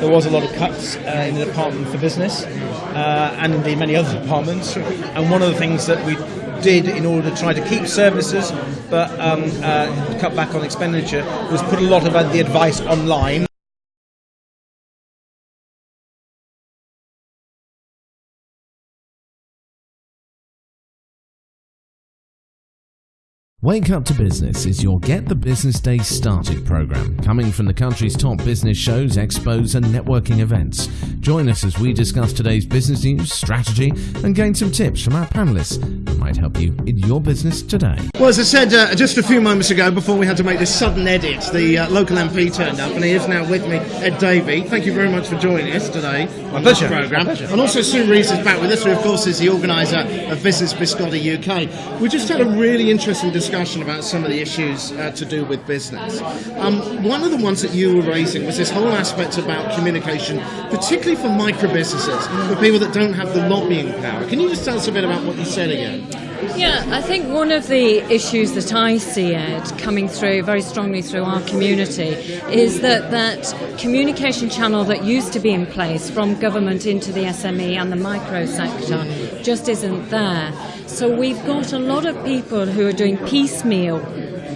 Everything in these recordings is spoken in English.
there was a lot of cuts uh, in the Department for Business uh, and indeed many other departments. And one of the things that we did in order to try to keep services but um, uh, cut back on expenditure was put a lot of the advice online. Wake Up to Business is your Get the Business Day Started program, coming from the country's top business shows, expos, and networking events. Join us as we discuss today's business news, strategy, and gain some tips from our panelists might help you in your business today. Well, as I said uh, just a few moments ago, before we had to make this sudden edit, the uh, local MP turned up, and he is now with me, Ed Davey. Thank you very much for joining us today on pleasure. this programme. My pleasure. And also Sue Rees is back with us, who of course is the organiser of Business Biscotti UK. We just had a really interesting discussion about some of the issues uh, to do with business. Um, one of the ones that you were raising was this whole aspect about communication, particularly for micro businesses, for people that don't have the lobbying power. Can you just tell us a bit about what you said again? Yeah, I think one of the issues that I see, Ed, coming through very strongly through our community is that that communication channel that used to be in place from government into the SME and the micro sector just isn't there. So we've got a lot of people who are doing piecemeal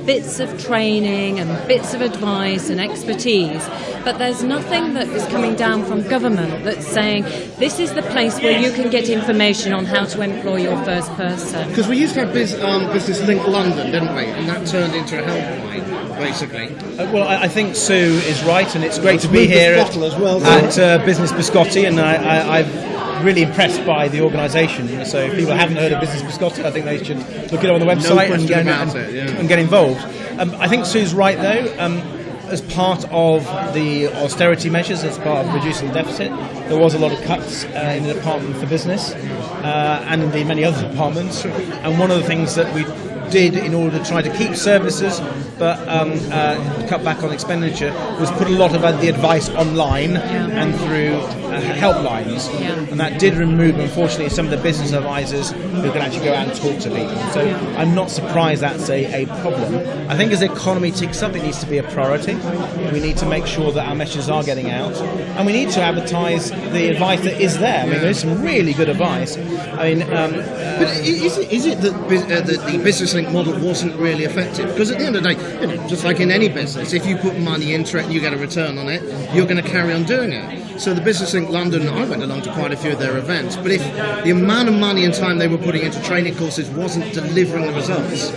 bits of training and bits of advice and expertise, but there's nothing that is coming down from government that's saying this is the place where you can get information on how to employ your first person. Because we used to have Biz, um, Business Link London, didn't we? And that turned into a helpline, basically. Uh, well, I, I think Sue is right, and it's great to be here at, as well, at uh, Business Biscotti, and I, I, I've really impressed by the organisation. So if people haven't heard of Business Biscotti, I think they should look it up on the website and, get, and, it, yeah. and get involved. Um, I think Sue's right though. Um, as part of the austerity measures, as part of reducing the deficit, there was a lot of cuts uh, in the Department for Business uh, and indeed many other departments. And one of the things that we did in order to try to keep services but um, uh, cut back on expenditure was put a lot of the advice online and through uh, helplines. Yeah. And that did remove, unfortunately, some of the business advisors who can actually go out and talk to people. So I'm not surprised that's a, a problem. I think as the economy ticks up, it needs to be a priority. We need to make sure that our messages are getting out. And we need to advertise the advice that is there. I mean, there's some really good advice. I mean, um, But is it, is it that, uh, that the business link model wasn't really effective? Because at the end of the day, you know, just like in any business, if you put money into it and you get a return on it, you're going to carry on doing it. So the Business Link London, I went along to quite a few of their events, but if the amount of money and time they were putting into training courses wasn't delivering the results,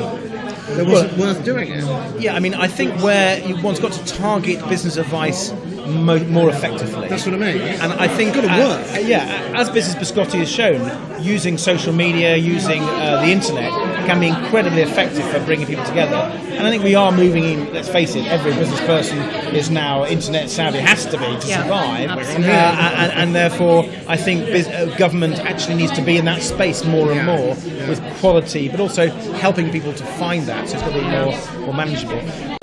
it wasn't worth doing it. Yeah, I mean, I think where you one's got to target business advice mo- more effectively. That's what I mean. And I think, It's gotta uh, work. uh, yeah, as Business Biscotti has shown, using social media, using uh, the internet can be incredibly effective for bringing people together. And I think we are moving in. Let's face it, every business person is now internet savvy, has to be to Yeah, survive. absolutely. Uh, and, and therefore, I think bus- uh, government actually needs to be in that space more and Yeah. more with quality, but also helping people to find that, so it's going to be more, more manageable.